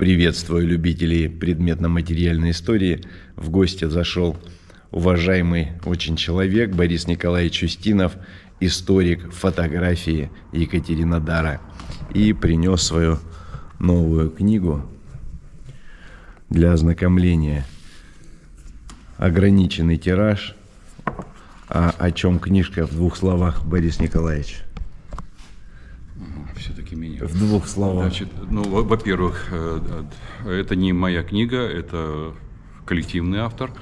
Приветствую любителей предметно-материальной истории. В гости зашел уважаемый очень человек Борис Николаевич Устинов, историк фотографии Екатеринодара. И принес свою новую книгу для ознакомления. Ограниченный тираж. А о чем книжка в двух словах, Борис Николаевич? Все-таки меня. В двух словах. Значит, ну, во-первых, э, это не моя книга, это коллективный автор.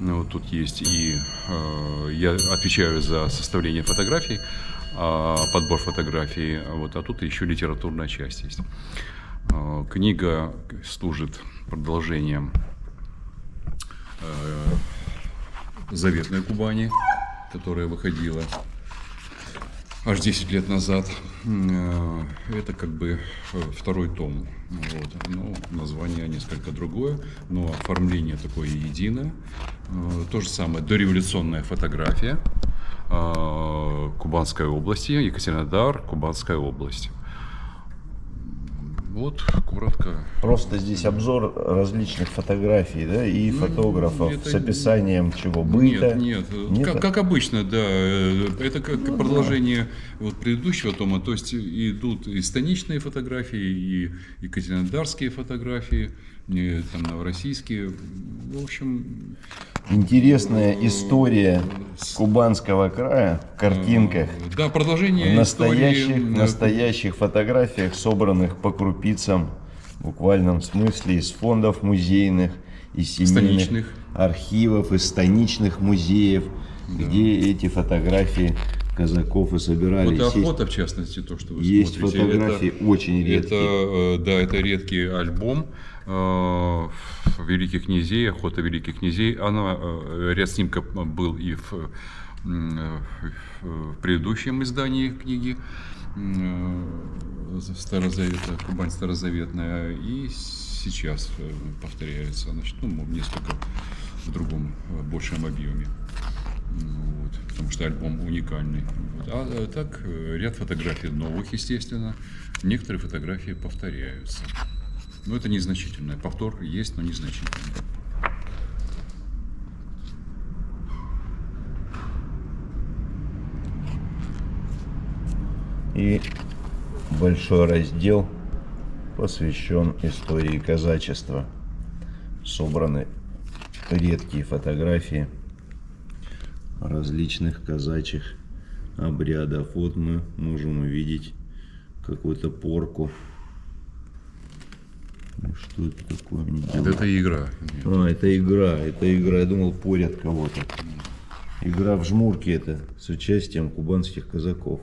Ну, вот тут есть и э, я отвечаю за составление фотографий, э, подбор фотографий, вот, а тут еще литературная часть есть. Э, книга служит продолжением э, «Заветной Кубани», которая выходила аж 10 лет назад. Э, это как бы э, второй том. Вот. Ну, название несколько другое, но оформление такое единое. Э, то же самое, дореволюционная фотография Кубанской области, Екатеринодар, Кубанская область. Вот, коротко. Просто здесь обзор различных фотографий, да, и ну, фотографов это... с описанием чего быта. Нет, нет, нет? Как, как обычно, да. Это как ну, продолжение да. вот предыдущего тома. То есть идут и станичные фотографии, и екатеринодарские фотографии, там новороссийские. В общем, интересная история Кубанского края в картинках. Да, продолжение в настоящих, истории. настоящих фотографиях, собранных по крупицам, в буквальном смысле, из фондов музейных, из семейных станичных. архивов, из станичных музеев, да. где эти фотографии казаков и собирались. Вот охота, в частности, то, что вы есть смотрите. Есть фотографии это, очень редкие. Это, э, да, это редкий альбом э, великих князей, охота великих князей. Она, э, ряд снимков был и в, в предыдущем издании книги Старозавета, Кубань Старозаветная, и сейчас повторяется, значит, ну, несколько в другом, большем объеме. Вот, потому что альбом уникальный. Вот. А так, ряд фотографий новых, естественно. Некоторые фотографии повторяются. Но это незначительно. Повтор есть, но незначительно. И большой раздел посвящен истории казачества. Собраны редкие фотографии различных казачьих обрядов. Вот мы можем увидеть какую-то порку что это такое? Это, это игра. А, это игра, это игра. Я думал, порят кого-то. Игра в жмурки это с участием кубанских казаков.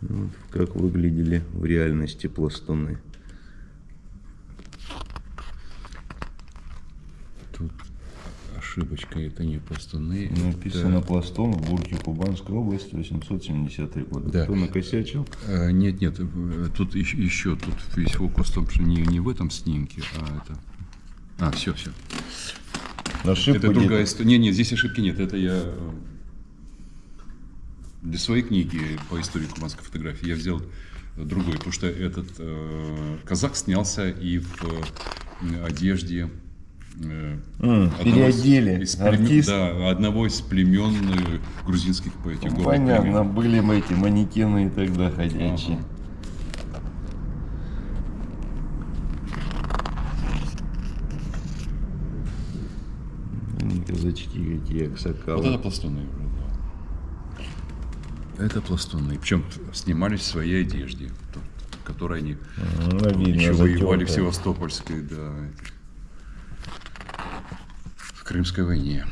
Вот как выглядели в реальности пластуны. ошибочка, это не пластуны. Написано это... пластун в Бурке Кубанской области, 870 год. Да. Кто накосячил? А, нет, нет, тут еще, еще тут весь фокус в том, что не, не в этом снимке, а это... А, все, все. Ошибка это другая история. Нет, нет, здесь ошибки нет. Это я для своей книги по истории кубанской фотографии я взял другой, потому что этот э, казак снялся и в э, одежде Mm, переодели из, артист. Да, одного из племен э, грузинских по этих ну, Понятно, племен. были мы эти манекены и тогда ходячие. Ага. Казачки какие, аксакалы. Вот это пластуны. Это пластуны. Причем снимались в своей одежде, которой они ну, видно, еще воевали в Севастопольской, да. Крымской войне.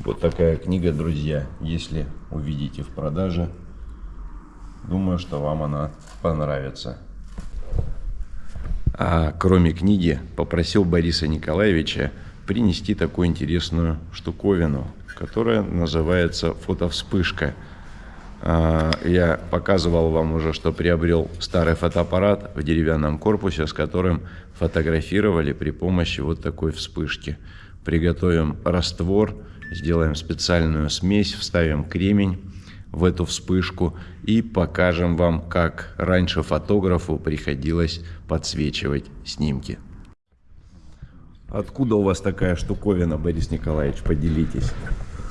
Вот такая книга, друзья. Если увидите в продаже, думаю, что вам она понравится. А кроме книги, попросил Бориса Николаевича принести такую интересную штуковину, которая называется фотовспышка. А, я показывал вам уже, что приобрел старый фотоаппарат в деревянном корпусе, с которым фотографировали при помощи вот такой вспышки. Приготовим раствор, сделаем специальную смесь, вставим кремень в эту вспышку и покажем вам, как раньше фотографу приходилось подсвечивать снимки. Откуда у вас такая штуковина, Борис Николаевич? Поделитесь.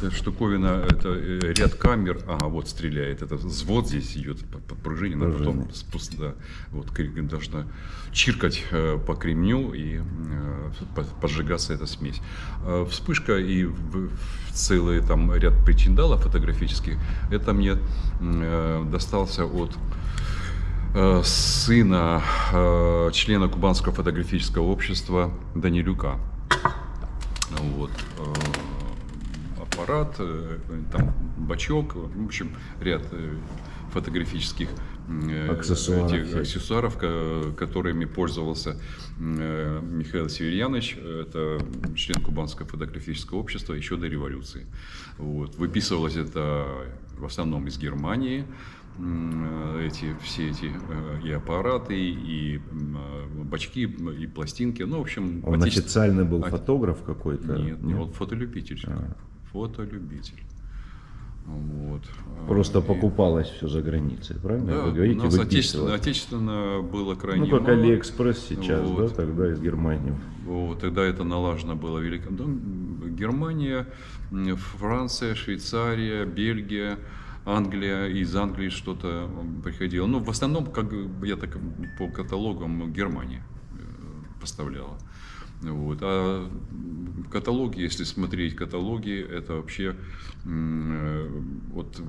Эта штуковина, это э, ряд камер, ага, вот стреляет, это взвод здесь идет подпружинен, а потом спуск, да, вот должна чиркать э, по кремню и э, поджигаться эта смесь. Вспышка и целый там ряд причиндалов фотографических, это мне достался от сына члена Кубанского фотографического общества Данилюка. Вот аппарат, э, там бачок, в общем, ряд э, фотографических э, аксессуаров, этих аксессуаров которыми пользовался Михаил Северьянович, это член Кубанского фотографического общества еще до революции. Вот. Выписывалось это в основном из Германии, эти, все эти и аппараты, и бачки, и пластинки. Ну, в общем, Он отече... официально был фотограф какой-то? Нет, нет, он фотолюбитель. А фотолюбитель. Вот. Просто и... покупалось все за границей, правильно? Да, Вы говорите, у нас отечественно, отечественно было крайне Ну, как мало. Алиэкспресс сейчас, вот. да, тогда из Германии. Вот, тогда это налажено было велико. Германия, Франция, Швейцария, Бельгия, Англия, из Англии что-то приходило. Ну, в основном, как я так по каталогам Германия э, поставляла. Вот. А каталоги, если смотреть каталоги, это вообще э, вот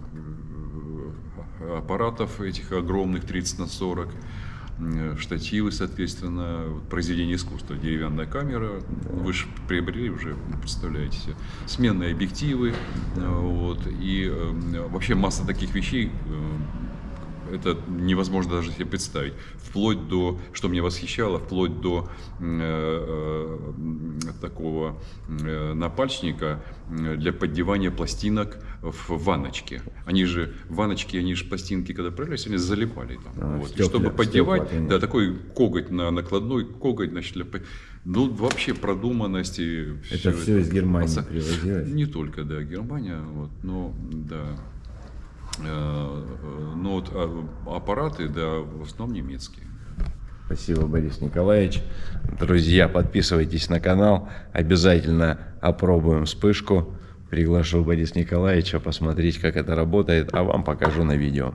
э, аппаратов этих огромных 30 на 40, э, штативы, соответственно, произведение искусства, деревянная камера, вы же приобрели уже, представляете себе, сменные объективы, вот, и вообще масса таких вещей, это невозможно даже себе представить. Вплоть до, что меня восхищало, вплоть до э, э, такого э, напальчника для поддевания пластинок в ванночке. Они же, ванночки, они же пластинки, когда отправлялись, они залипали там. А, вот. Стекля, И чтобы поддевать, стекла, да, такой коготь на накладной, коготь, значит, для ну, вообще продуманности. Это все, все из Германии привозилось? Не только, да, Германия, вот, но, да. Э, но вот а, аппараты, да, в основном немецкие. Спасибо, Борис Николаевич. Друзья, подписывайтесь на канал. Обязательно опробуем вспышку. Приглашу Бориса Николаевича посмотреть, как это работает, а вам покажу на видео.